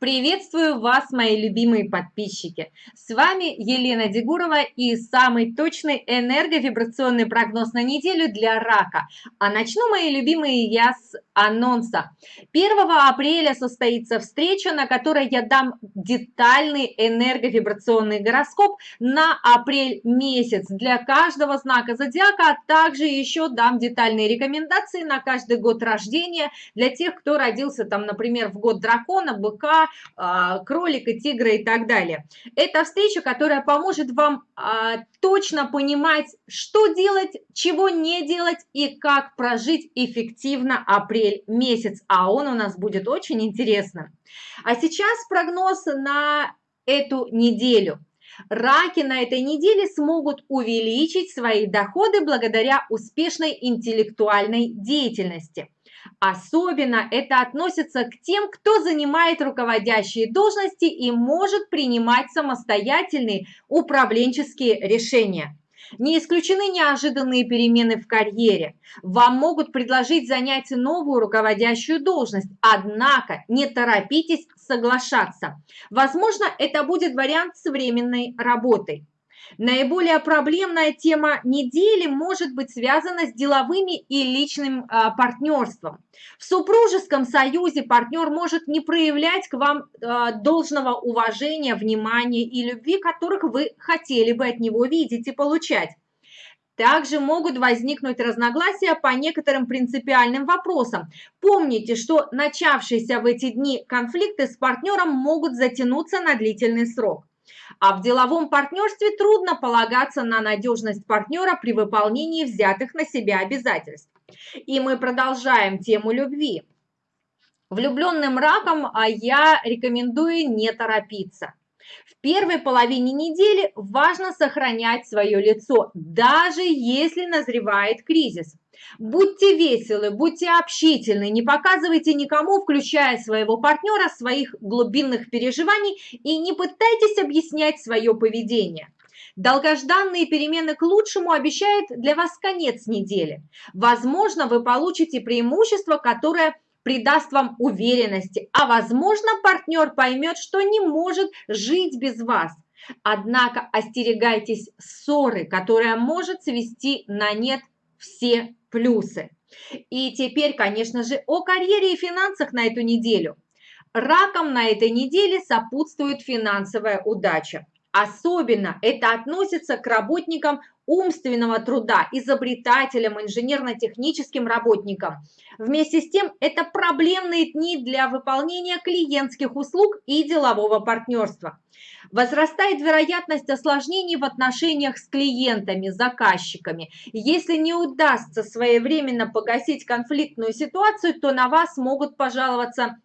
Приветствую вас, мои любимые подписчики! С вами Елена Дегурова и самый точный энерговибрационный прогноз на неделю для рака. А начну, мои любимые, я с анонса. 1 апреля состоится встреча, на которой я дам детальный энерговибрационный гороскоп на апрель месяц для каждого знака зодиака, а также еще дам детальные рекомендации на каждый год рождения для тех, кто родился там, например, в год дракона, быка, кролика, тигра и так далее. Это встреча, которая поможет вам а, точно понимать, что делать, чего не делать и как прожить эффективно апрель месяц. А он у нас будет очень интересным. А сейчас прогноз на эту неделю. Раки на этой неделе смогут увеличить свои доходы благодаря успешной интеллектуальной деятельности. Особенно это относится к тем, кто занимает руководящие должности и может принимать самостоятельные управленческие решения. Не исключены неожиданные перемены в карьере. Вам могут предложить занять новую руководящую должность, однако не торопитесь соглашаться. Возможно, это будет вариант с временной работой. Наиболее проблемная тема недели может быть связана с деловыми и личным а, партнерством. В супружеском союзе партнер может не проявлять к вам а, должного уважения, внимания и любви, которых вы хотели бы от него видеть и получать. Также могут возникнуть разногласия по некоторым принципиальным вопросам. Помните, что начавшиеся в эти дни конфликты с партнером могут затянуться на длительный срок. А в деловом партнерстве трудно полагаться на надежность партнера при выполнении взятых на себя обязательств. И мы продолжаем тему любви. Влюбленным раком а я рекомендую не торопиться. Первой половине недели важно сохранять свое лицо, даже если назревает кризис. Будьте веселы, будьте общительны, не показывайте никому, включая своего партнера, своих глубинных переживаний и не пытайтесь объяснять свое поведение. Долгожданные перемены к лучшему обещают для вас конец недели. Возможно, вы получите преимущество, которое придаст вам уверенности, а возможно, партнер поймет, что не может жить без вас. Однако остерегайтесь ссоры, которая может свести на нет все плюсы. И теперь, конечно же, о карьере и финансах на эту неделю. Раком на этой неделе сопутствует финансовая удача. Особенно это относится к работникам умственного труда, изобретателям, инженерно-техническим работникам. Вместе с тем, это проблемные дни для выполнения клиентских услуг и делового партнерства. Возрастает вероятность осложнений в отношениях с клиентами, заказчиками. Если не удастся своевременно погасить конфликтную ситуацию, то на вас могут пожаловаться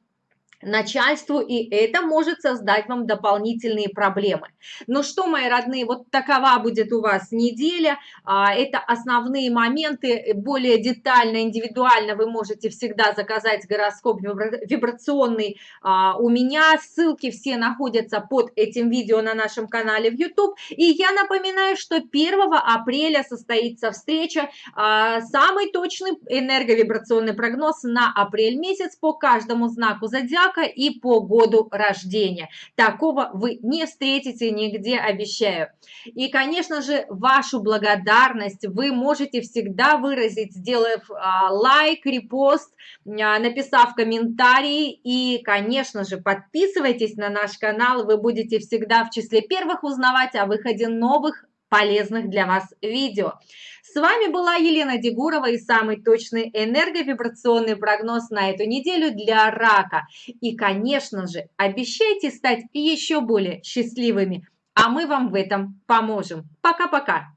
начальству, и это может создать вам дополнительные проблемы. Ну что, мои родные, вот такова будет у вас неделя. А, это основные моменты. Более детально, индивидуально вы можете всегда заказать гороскоп вибрационный а, у меня. Ссылки все находятся под этим видео на нашем канале в YouTube. И я напоминаю, что 1 апреля состоится встреча. А, самый точный энерговибрационный прогноз на апрель месяц по каждому знаку зодиака брака и по году рождения. Такого вы не встретите нигде, обещаю. И, конечно же, вашу благодарность вы можете всегда выразить, сделав а, лайк, репост, а, написав комментарий. И, конечно же, подписывайтесь на наш канал, вы будете всегда в числе первых узнавать о выходе новых полезных для вас видео. С вами была Елена Дегурова и самый точный энерговибрационный прогноз на эту неделю для рака. И, конечно же, обещайте стать еще более счастливыми, а мы вам в этом поможем. Пока-пока!